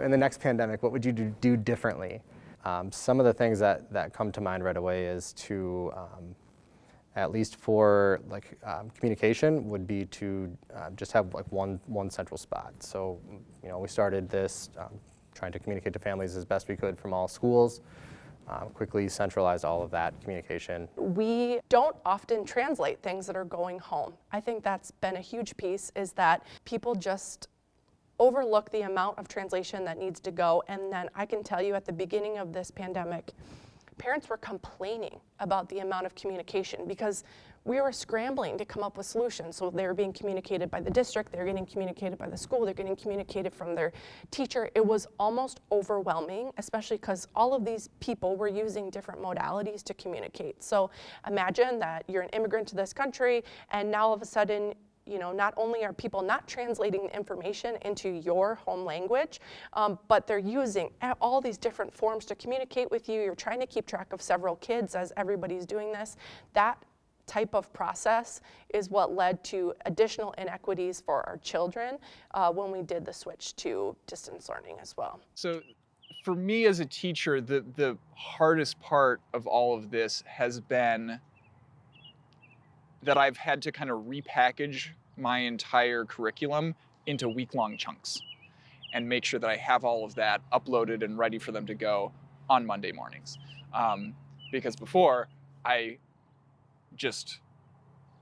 In the next pandemic, what would you do, differently? Um, some of the things that, that come to mind right away is to, um, at least for like um, communication, would be to uh, just have like one, one central spot. So, you know, we started this um, trying to communicate to families as best we could from all schools. Um, quickly centralize all of that communication. We don't often translate things that are going home. I think that's been a huge piece is that people just overlook the amount of translation that needs to go. And then I can tell you at the beginning of this pandemic, parents were complaining about the amount of communication because we were scrambling to come up with solutions. So they were being communicated by the district, they're getting communicated by the school, they're getting communicated from their teacher. It was almost overwhelming, especially because all of these people were using different modalities to communicate. So imagine that you're an immigrant to this country and now all of a sudden you know, not only are people not translating the information into your home language, um, but they're using all these different forms to communicate with you. You're trying to keep track of several kids as everybody's doing this. That type of process is what led to additional inequities for our children uh, when we did the switch to distance learning as well. So for me as a teacher, the, the hardest part of all of this has been that I've had to kind of repackage my entire curriculum into week-long chunks and make sure that I have all of that uploaded and ready for them to go on Monday mornings. Um, because before, I just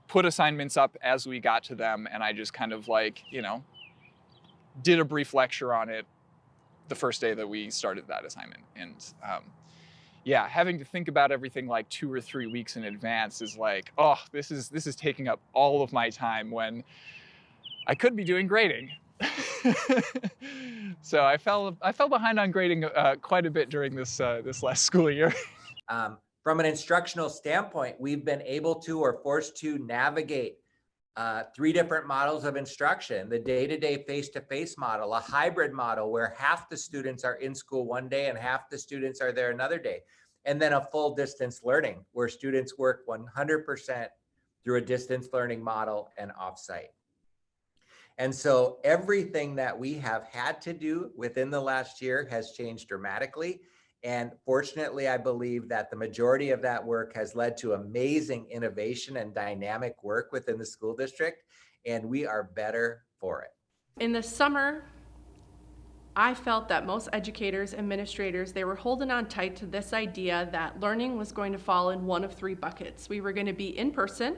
put assignments up as we got to them and I just kind of like, you know, did a brief lecture on it the first day that we started that assignment. And um, yeah, having to think about everything like two or three weeks in advance is like, oh, this is this is taking up all of my time when I could be doing grading. so I fell I fell behind on grading uh, quite a bit during this uh, this last school year. um, from an instructional standpoint, we've been able to or forced to navigate uh, three different models of instruction, the day-to-day face-to-face model, a hybrid model where half the students are in school one day and half the students are there another day, and then a full distance learning where students work 100% through a distance learning model and offsite. And so everything that we have had to do within the last year has changed dramatically. And fortunately, I believe that the majority of that work has led to amazing innovation and dynamic work within the school district, and we are better for it. In the summer, I felt that most educators, administrators, they were holding on tight to this idea that learning was going to fall in one of three buckets. We were going to be in person,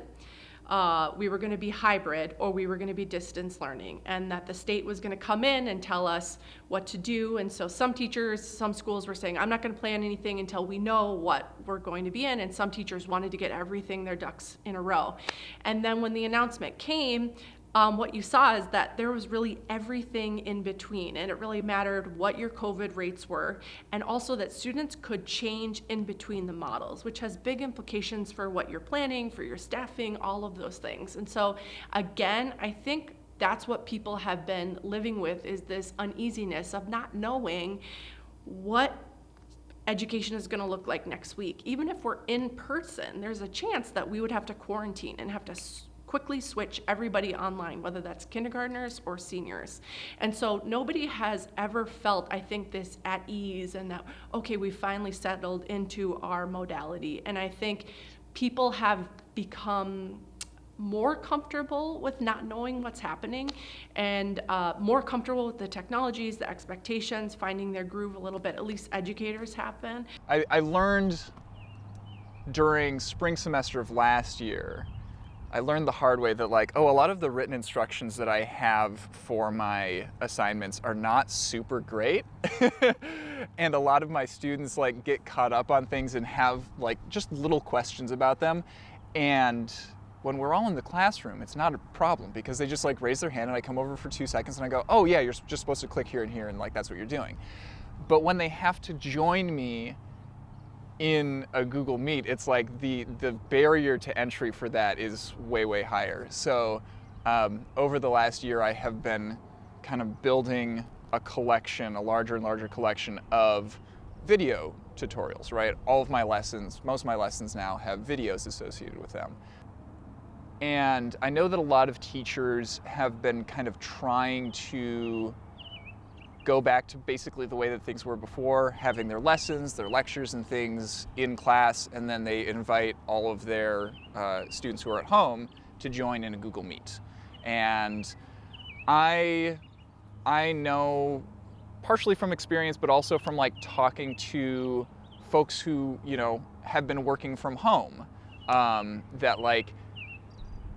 uh, we were going to be hybrid or we were going to be distance learning and that the state was going to come in and tell us what to do. And so some teachers some schools were saying i'm not going to plan anything until we know what we're going to be in. And some teachers wanted to get everything their ducks in a row. And then when the announcement came um, what you saw is that there was really everything in between and it really mattered what your COVID rates were and also that students could change in between the models, which has big implications for what you're planning, for your staffing, all of those things. And so again, I think that's what people have been living with is this uneasiness of not knowing what education is going to look like next week. Even if we're in person, there's a chance that we would have to quarantine and have to quickly switch everybody online, whether that's kindergartners or seniors. And so nobody has ever felt, I think, this at ease and that, okay, we finally settled into our modality. And I think people have become more comfortable with not knowing what's happening and uh, more comfortable with the technologies, the expectations, finding their groove a little bit, at least educators have been. I, I learned during spring semester of last year I learned the hard way that like, oh, a lot of the written instructions that I have for my assignments are not super great. and a lot of my students like get caught up on things and have like just little questions about them. And when we're all in the classroom, it's not a problem because they just like raise their hand and I come over for two seconds and I go, oh yeah, you're just supposed to click here and here and like that's what you're doing. But when they have to join me in a Google Meet, it's like the, the barrier to entry for that is way, way higher. So um, over the last year, I have been kind of building a collection, a larger and larger collection of video tutorials, right? All of my lessons, most of my lessons now have videos associated with them. And I know that a lot of teachers have been kind of trying to go back to basically the way that things were before, having their lessons, their lectures and things in class, and then they invite all of their uh, students who are at home to join in a Google Meet. And I, I know partially from experience, but also from like talking to folks who, you know, have been working from home, um, that like,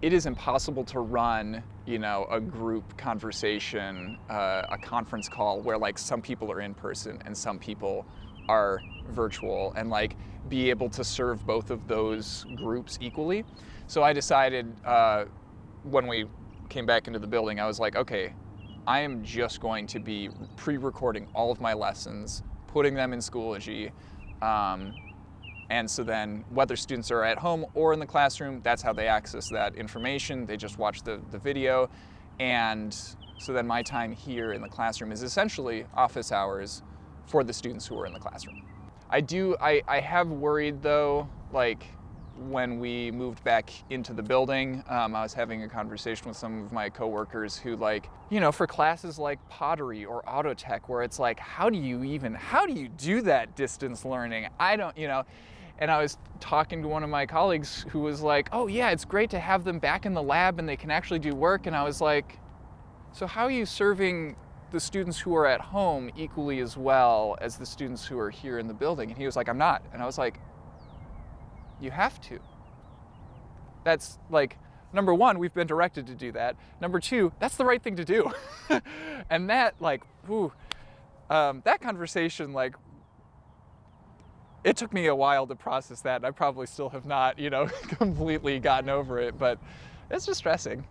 it is impossible to run, you know, a group conversation, uh, a conference call where like some people are in person and some people are virtual and like be able to serve both of those groups equally. So I decided uh, when we came back into the building, I was like, okay, I am just going to be pre-recording all of my lessons, putting them in Schoology, um, and so then whether students are at home or in the classroom, that's how they access that information. They just watch the, the video. And so then my time here in the classroom is essentially office hours for the students who are in the classroom. I do, I, I have worried though, like when we moved back into the building, um, I was having a conversation with some of my coworkers who like, you know, for classes like pottery or auto tech, where it's like, how do you even, how do you do that distance learning? I don't, you know, and I was talking to one of my colleagues who was like, oh yeah, it's great to have them back in the lab and they can actually do work. And I was like, so how are you serving the students who are at home equally as well as the students who are here in the building? And he was like, I'm not. And I was like, you have to. That's like, number one, we've been directed to do that. Number two, that's the right thing to do. and that, like, whew, um, that conversation, like, it took me a while to process that. And I probably still have not, you know, completely gotten over it, but it's distressing.